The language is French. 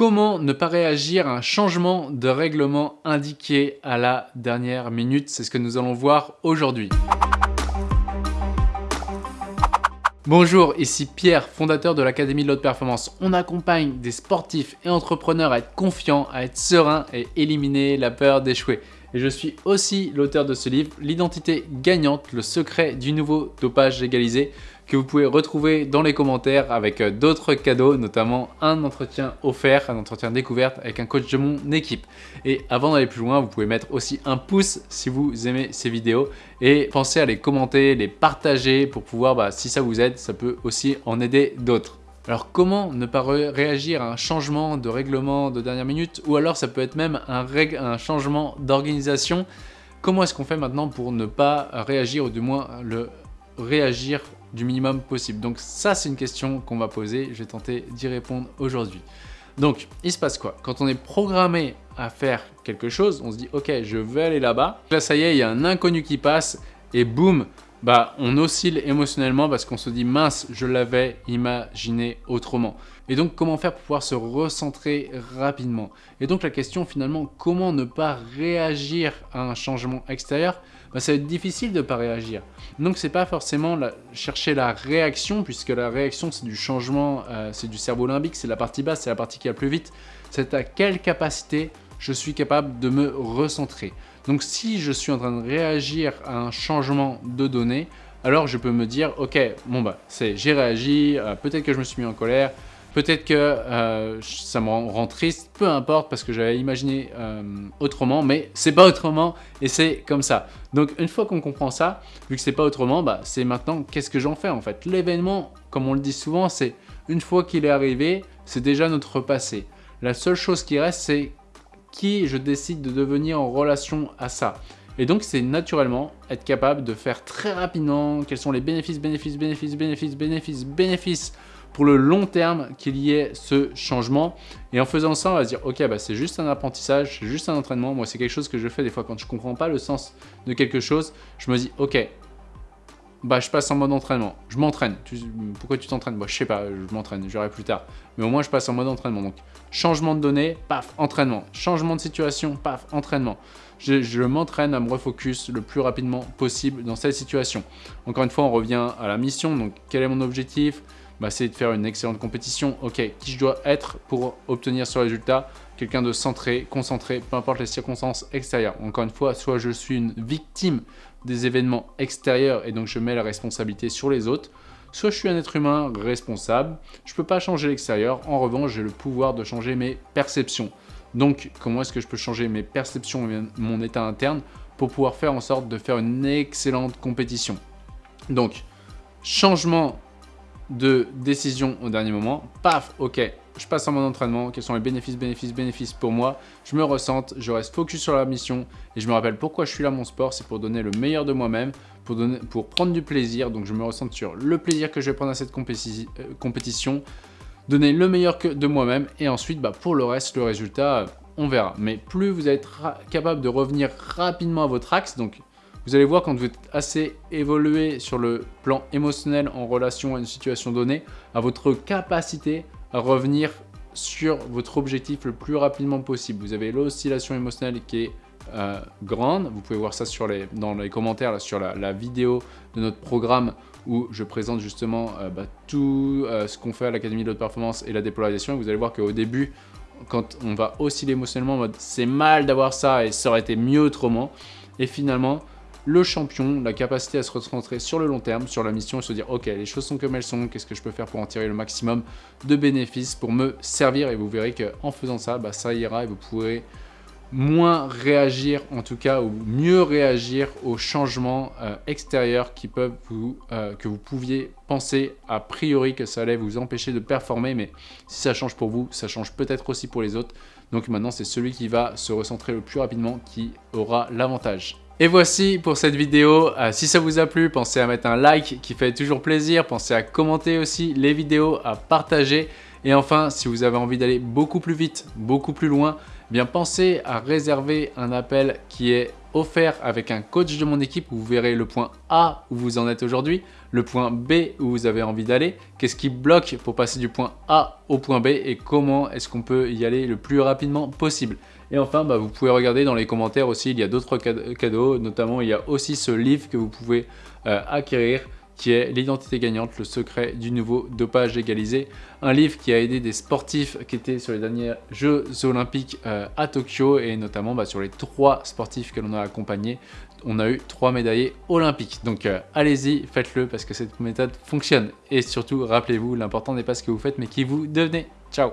Comment ne pas réagir à un changement de règlement indiqué à la dernière minute? C'est ce que nous allons voir aujourd'hui. Bonjour, ici Pierre, fondateur de l'Académie de l'Haute Performance. On accompagne des sportifs et entrepreneurs à être confiants, à être sereins et éliminer la peur d'échouer. Et je suis aussi l'auteur de ce livre, L'identité gagnante, le secret du nouveau dopage légalisé, que vous pouvez retrouver dans les commentaires avec euh, d'autres cadeaux, notamment un entretien offert, un entretien découverte avec un coach de mon équipe. Et avant d'aller plus loin, vous pouvez mettre aussi un pouce si vous aimez ces vidéos et pensez à les commenter, les partager pour pouvoir, bah, si ça vous aide, ça peut aussi en aider d'autres. Alors comment ne pas réagir à un changement de règlement de dernière minute? Ou alors ça peut être même un, changement d'organisation Comment est-ce qu'on fait maintenant pour ne pas réagir ou du moins le réagir du minimum possible? Donc ça, c'est une question qu'on va poser. Je vais tenter d'y répondre aujourd'hui. Donc, il se passe quoi? Quand on est programmé à faire quelque chose, on se dit « Ok, je vais aller là-bas. » Là, ça y est, il y a un inconnu qui passe et boum, bah, on oscille émotionnellement parce qu'on se dit « Mince, je l'avais imaginé autrement. » Et donc, comment faire pour pouvoir se recentrer rapidement? Et donc, la question finalement, comment ne pas réagir à un changement extérieur? Bah, Ça va être difficile de ne pas réagir. Donc, c'est pas forcément chercher la réaction, puisque la réaction, c'est du changement, euh, c'est du cerveau limbique, c'est la partie basse, c'est la partie qui va plus vite. C'est à quelle capacité je suis capable de me recentrer? Donc, si je suis en train de réagir à un changement de données, alors je peux me dire, ok, bon bah, c'est j'ai réagi, euh, peut-être que je me suis mis en colère, Peut-être que euh, ça me rend, triste, peu importe, parce que j'avais imaginé euh, autrement, mais c'est pas autrement et c'est comme ça. Donc une fois qu'on comprend ça, vu que c'est pas autrement, bah, c'est maintenant qu'est-ce que j'en fais en fait? L'événement, comme on le dit souvent, c'est une fois qu'il est arrivé, c'est déjà notre passé. La seule chose qui reste, c'est qui je décide de devenir en relation à ça. Et donc, c'est naturellement être capable de faire très rapidement quels sont les bénéfices, bénéfices, bénéfices, bénéfices, bénéfices, bénéfices pour le long terme qu'il y ait ce changement. Et en faisant ça, on va se dire, ok, bah, c'est juste un apprentissage, c'est juste un entraînement. Moi, c'est quelque chose que je fais des fois quand je ne comprends pas le sens de quelque chose. Je me dis, ok, bah, je passe en mode entraînement. Je m'entraîne. Pourquoi tu t'entraînes? Bah, je sais pas, je m'entraîne, j'aurai plus tard. Mais au moins, je passe en mode entraînement. Donc, changement de données, paf, entraînement. Changement de situation, paf, entraînement. Je, je m'entraîne à me refocus le plus rapidement possible dans cette situation. Encore une fois, on revient à la mission. Donc, quel est mon objectif? Bah, c'est de faire une excellente compétition. Ok, qui je dois être pour obtenir ce résultat? Quelqu'un de centré, concentré, peu importe les circonstances extérieures. Encore une fois, soit je suis une victime des événements extérieurs et donc je mets la responsabilité sur les autres, soit je suis un être humain responsable, je ne peux pas changer l'extérieur, en revanche j'ai le pouvoir de changer mes perceptions. Donc comment est-ce que je peux changer mes perceptions et mon état interne pour pouvoir faire en sorte de faire une excellente compétition? Donc changement de décision au dernier moment. Paf, ok, je passe en mon entraînement, quels sont les bénéfices, bénéfices, bénéfices pour moi? Je me ressente, je reste focus sur la mission et je me rappelle pourquoi je suis là mon sport, c'est pour donner le meilleur de moi-même, pour, pour prendre du plaisir. Donc je me ressente sur le plaisir que je vais prendre à cette euh, compétition, donner le meilleur que de moi-même et ensuite bah, pour le reste, le résultat, on verra. Mais plus vous êtes capable de revenir rapidement à votre axe, donc vous allez voir quand vous êtes assez évolué sur le plan émotionnel en relation à une situation donnée, à votre capacité à revenir sur votre objectif le plus rapidement possible. Vous avez l'oscillation émotionnelle qui est euh, grande. Vous pouvez voir ça dans les commentaires sur la, vidéo de notre programme où je présente justement euh, bah, tout euh, ce qu'on fait à l'Académie de haute performance et la dépolarisation. Vous allez voir qu'au début, quand on va osciller émotionnellement c'est mal d'avoir ça et ça aurait été mieux autrement. Et finalement, le champion, la capacité à se recentrer sur le long terme, sur la mission et se dire ok les choses sont comme elles sont, qu'est-ce que je peux faire pour en tirer le maximum de bénéfices pour me servir? Et vous verrez qu'en faisant ça, bah, ça ira et vous pourrez moins réagir en tout cas ou mieux réagir aux changements euh, extérieurs qui peuvent euh, que vous pouviez penser. A priori que ça allait vous empêcher de performer mais si ça change pour vous, ça change peut-être aussi pour les autres. Donc maintenant c'est celui qui va se recentrer le plus rapidement qui aura l'avantage. Et voici pour cette vidéo. Euh, si ça vous a plu, pensez à mettre un like qui fait toujours plaisir. Pensez à commenter aussi les vidéos, à partager. Et enfin, si vous avez envie d'aller beaucoup plus vite, beaucoup plus loin, eh bien pensez à réserver un appel qui est offert avec un coach de mon équipe vous verrez le point A où vous en êtes aujourd'hui, le point B où vous avez envie d'aller, qu'est-ce qui bloque pour passer du point A au point B et comment est-ce qu'on peut y aller le plus rapidement possible. Et enfin, bah, vous pouvez regarder dans les commentaires aussi, il y a d'autres cadeaux, notamment il y a aussi ce livre que vous pouvez euh, acquérir qui est L'identité gagnante, le secret du nouveau dopage égalisé. Un livre qui a aidé des sportifs qui étaient sur les derniers Jeux Olympiques euh, à Tokyo et notamment bah, sur les trois sportifs que l'on a accompagnés, on a eu trois médaillés olympiques. Donc euh, allez-y, faites-le parce que cette méthode fonctionne. Et surtout, rappelez-vous, l'important n'est pas ce que vous faites mais qui vous devenez. Ciao